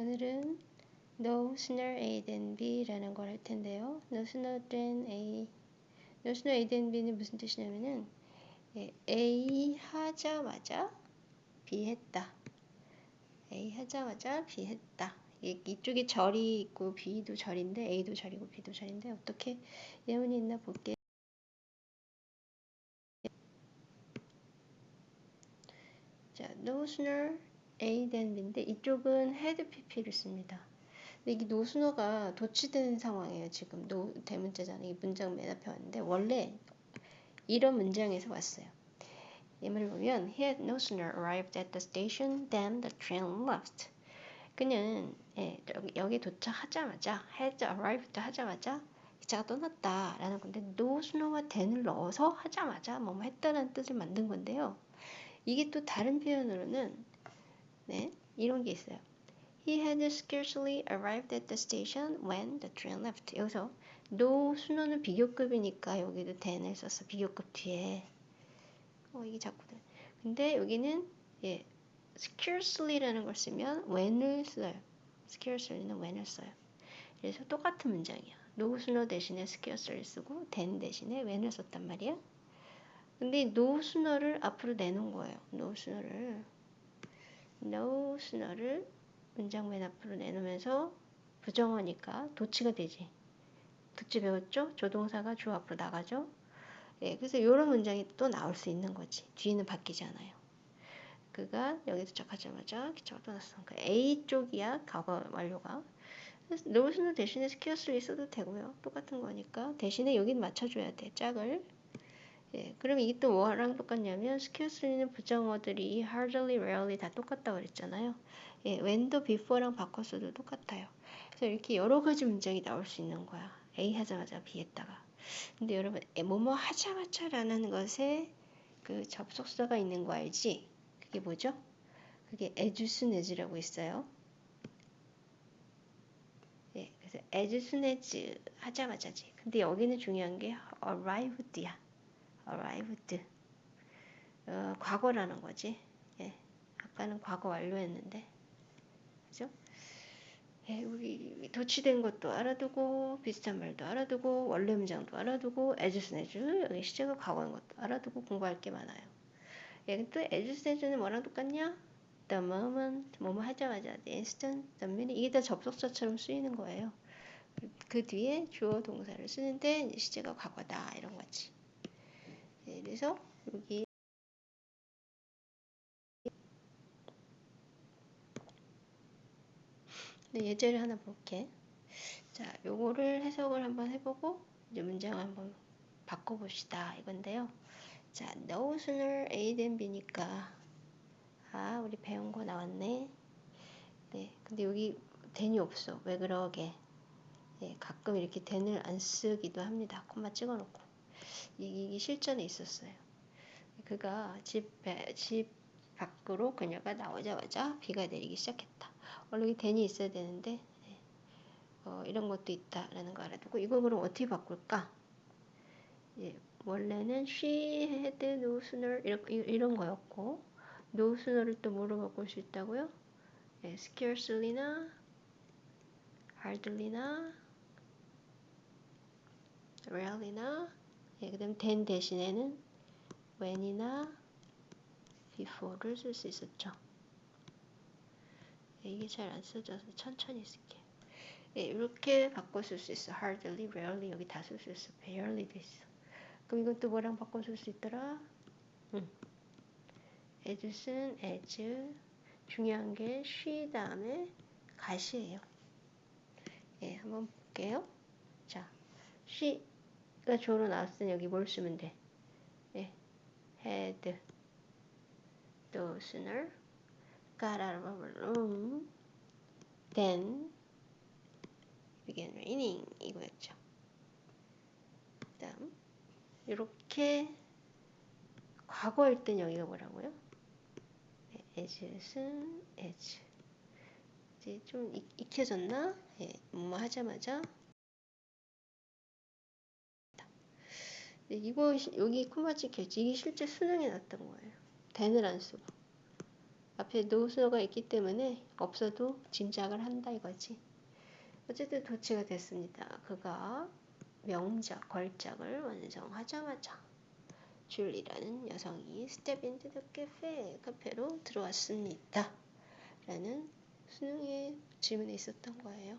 오늘은 no sooner A than B라는 걸 할 텐데요. no sooner than A, no sooner A than B는 무슨 뜻이냐면은 예, A 하자마자 B 했다. A 하자마자 B 했다. 이쪽에 절이 있고 B도 절인데 A도 절이고 B도 절인데 어떻게 예문이 있나 볼게요. 자, no sooner A than B인데 이쪽은 had PP를 씁니다. 근데 이게 노순어가 도치된 상황이에요. 지금 노 대문자잖아요. 이 문장 맨 앞에 왔는데 원래 이런 문장에서 왔어요. 예문을 보면 He had no sooner arrived at the station than the train left. 그는 예, 여기, 여기 도착하자마자 had arrived 하자마자 기차가 떠났다라는 건데 no sooner와 then을 넣어서 하자마자 뭐뭐 했다는 뜻을 만든 건데요. 이게 또 다른 표현으로는 네, 이런 게 있어요. He had scarcely arrived at the station when the train left. 여기서 no 순호는 비교급이니까 여기도 then을 썼어. 비교급 뒤에. 어, 이게 자꾸 돼. 근데 여기는 예, scarcely라는 걸 쓰면 when을 써요. scarcely는 when을 써요. 그래서 똑같은 문장이야. no 순호 대신에 scarcely 쓰고 then 대신에 when을 썼단 말이야. 근데 no 순호를 앞으로 내놓은 거예요. no 순호를 no 순호를 문장 맨 앞으로 내놓으면서 부정어니까 도치가 되지. 도치 배웠죠? 조동사가 주어 앞으로 나가죠? 예, 그래서 이런 문장이 또 나올 수 있는 거지. 뒤는 바뀌지 않아요. 그가 여기 도착하자마자 기차가 떠났어. 그러니까 앞쪽이야, 과거 완료가. no sooner 대신에 scarcely를 써도 되고요. 똑같은 거니까. 대신에 여긴 맞춰줘야 돼, 짝을. 예, 그럼 이게 또 뭐랑 똑같냐면 스퀘어스리는 부정어들이 hardly, rarely 다 똑같다고 그랬잖아요. 예, when도 before랑 바꿨어도 똑같아요. 그래서 이렇게 여러 가지 문장이 나올 수 있는 거야. A 하자마자 B 했다가. 근데 여러분, 뭐뭐 하자마자라는 것에 그 접속사가 있는 거 알지? 그게 뭐죠? 그게 as라고 있어요. 예, 그래서 as 하자마자지. 근데 여기는 중요한 게 arrived야. Arrived. 어, 과거라는 거지. 예, 아까는 과거 완료했는데. 그죠? 예, 우리 도치된 것도 알아두고 비슷한 말도 알아두고 원래 문장도 알아두고 에즈스네즈 여기 시제가 과거인 것도 알아두고 공부할 게 많아요. 예, 또 에즈스네즈는 뭐랑 똑같냐? The moment 뭐뭐 하자마자 the instant, the minute 이게 다 접속사처럼 쓰이는 거예요. 그 뒤에 주어 동사를 쓰는데 시제가 과거다 이런 거지. 예, 그래서 여기 네, 예제를 하나 볼게. 자, 요거를 해석을 한번 해보고 이제 문장을 한번 바꿔봅시다. 이건데요. 자, no sooner A than B니까 아, 우리 배운 거 나왔네. 네, 근데 여기 then이 없어. 왜 그러게? 네, 가끔 이렇게 then을 안 쓰기도 합니다. 콤마 찍어놓고. 이게 실전에 있었어요. 그가 집, 집 밖으로 그녀가 나오자마자 비가 내리기 시작했다. 원래 댄이 있어야 되는데 네. 어, 이런 것도 있다라는 거 알아두고 이거 그럼 어떻게 바꿀까? 예, 원래는 she had no sooner 이런, 이런 거였고 no sooner를 또 뭐로 바꿀 수 있다고요? 예, scarcely나 hardly나 rarely나 예, 그 다음 then 대신에는 when이나 before를 쓸 수 있었죠. 이게 잘 안 써져서 천천히 쓸게. 예, 이렇게 바꿔 쓸 수 있어. hardly, rarely 여기 다 쓸 수 있어. barely도 있어. 그럼 이건 또 뭐랑 바꿔 쓸 수 있더라? 응. as은 as. 중요한 게 she 다음에 가시예요. 예, 한번 볼게요. 자, she 가 주어로 나왔으니 여기 뭘 쓰면 돼? 예, had, no sooner, got out of our room. Then began raining 이거였죠. 그 다음 이렇게 과거일 땐 여기가 뭐라고요? 네, as은 as. 이제 좀 익, 익혀졌나? 예, 뭐 하자마자 이거 여기 코마 찍혔지. 이게 실제 수능에 났던 거예요. 댄을 안 쓰고. 앞에 노수너가 있기 때문에 없어도 짐작을 한다 이거지. 어쨌든 도치가 됐습니다. 그가 명작, 걸작을 완성하자마자 줄리라는 여성이 stepped into the cafe, 카페로 들어왔습니다. 라는 수능의 지문에 있었던 거예요.